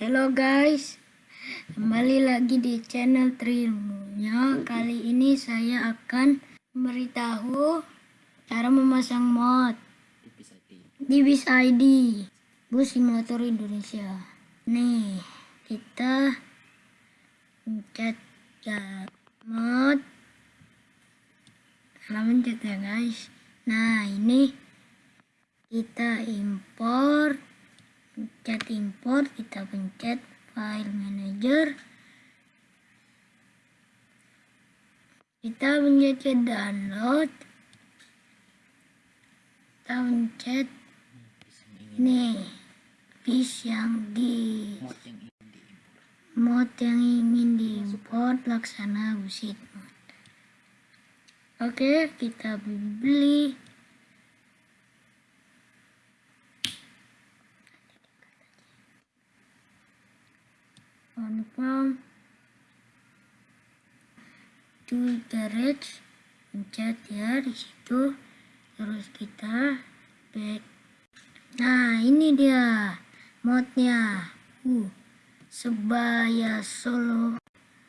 Halo guys, kembali lagi di channel Trilmunya. Kali ini saya akan memberitahu cara memasang mod di Bis ID Bus Simulator Indonesia. Nih, kita pencet ya mod. Salah pencet ya guys. Nah, ini kita import pencet import kita pencet file manager. Kita pencet download. Kita pencet nih bis yang di mod yang ingin diimport. laksana busit mod oke kita beli confirm to garage pencet ya di situ. Terus kita back. Nah ini dia modnya. Uh sebaya solo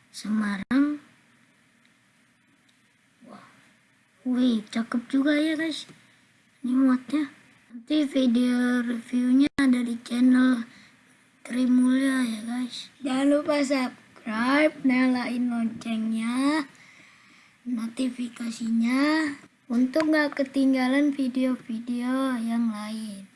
semarang. Wah wih cakep juga ya guys. Ini modnya. Nanti video reviewnya ada di channel Trimulya ya guys. Jangan lupa subscribe nyalain loncengnya notifikasinya untuk nggak ketinggalan video-video yang lain